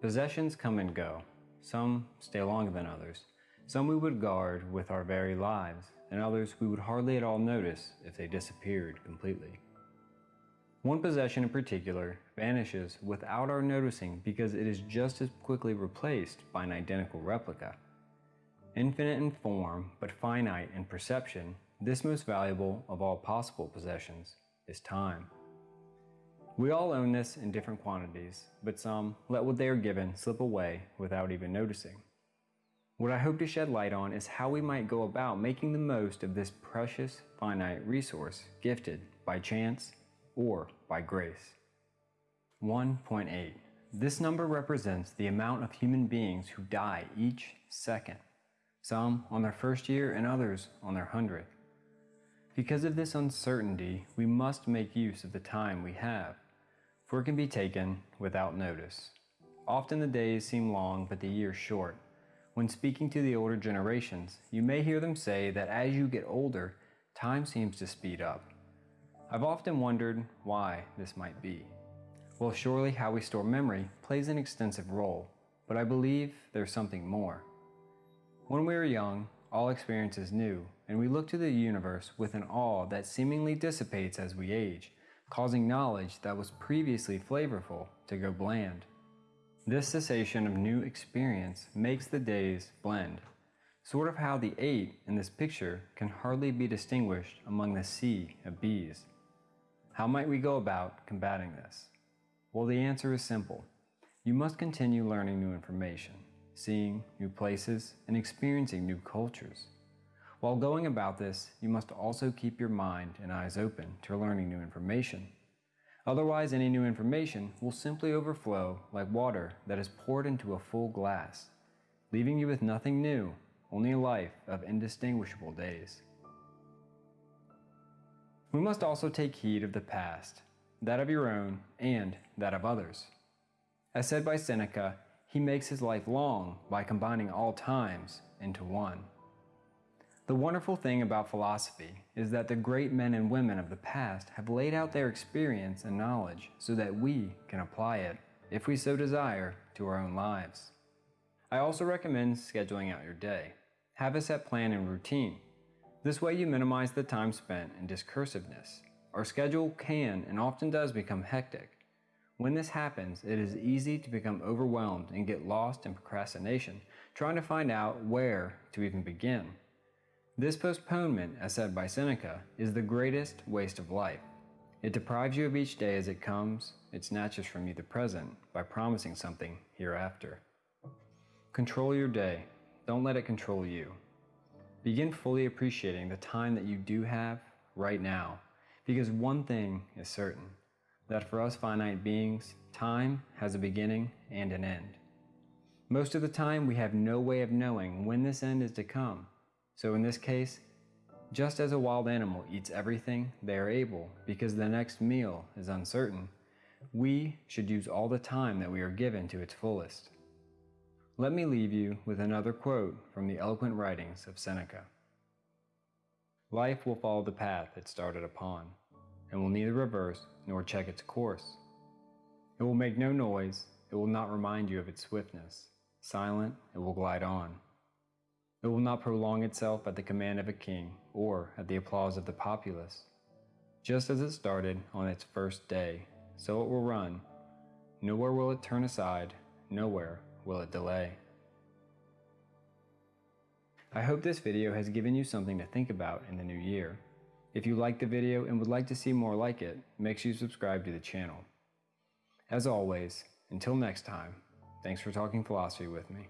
Possessions come and go. Some stay longer than others. Some we would guard with our very lives, and others we would hardly at all notice if they disappeared completely. One possession in particular vanishes without our noticing because it is just as quickly replaced by an identical replica. Infinite in form, but finite in perception, this most valuable of all possible possessions is time. We all own this in different quantities, but some let what they are given slip away without even noticing. What I hope to shed light on is how we might go about making the most of this precious, finite resource gifted by chance or by grace. 1.8. This number represents the amount of human beings who die each second, some on their first year and others on their hundredth. Because of this uncertainty, we must make use of the time we have, for it can be taken without notice. Often the days seem long, but the years short. When speaking to the older generations, you may hear them say that as you get older, time seems to speed up. I've often wondered why this might be. Well, surely how we store memory plays an extensive role, but I believe there's something more. When we are young, all experience is new, and we look to the universe with an awe that seemingly dissipates as we age, causing knowledge that was previously flavorful to go bland. This cessation of new experience makes the days blend, sort of how the eight in this picture can hardly be distinguished among the sea of bees. How might we go about combating this? Well, the answer is simple. You must continue learning new information seeing new places, and experiencing new cultures. While going about this, you must also keep your mind and eyes open to learning new information. Otherwise, any new information will simply overflow like water that is poured into a full glass, leaving you with nothing new, only a life of indistinguishable days. We must also take heed of the past, that of your own and that of others. As said by Seneca, he makes his life long by combining all times into one. The wonderful thing about philosophy is that the great men and women of the past have laid out their experience and knowledge so that we can apply it, if we so desire, to our own lives. I also recommend scheduling out your day. Have a set plan and routine. This way you minimize the time spent in discursiveness. Our schedule can and often does become hectic, when this happens, it is easy to become overwhelmed and get lost in procrastination, trying to find out where to even begin. This postponement, as said by Seneca, is the greatest waste of life. It deprives you of each day as it comes, it snatches from you the present by promising something hereafter. Control your day. Don't let it control you. Begin fully appreciating the time that you do have right now, because one thing is certain that for us finite beings, time has a beginning and an end. Most of the time, we have no way of knowing when this end is to come. So in this case, just as a wild animal eats everything they are able because the next meal is uncertain, we should use all the time that we are given to its fullest. Let me leave you with another quote from the eloquent writings of Seneca. Life will follow the path it started upon and will neither reverse nor check its course. It will make no noise, it will not remind you of its swiftness. Silent, it will glide on. It will not prolong itself at the command of a king or at the applause of the populace. Just as it started on its first day, so it will run. Nowhere will it turn aside, nowhere will it delay. I hope this video has given you something to think about in the new year. If you liked the video and would like to see more like it, make sure you subscribe to the channel. As always, until next time, thanks for talking philosophy with me.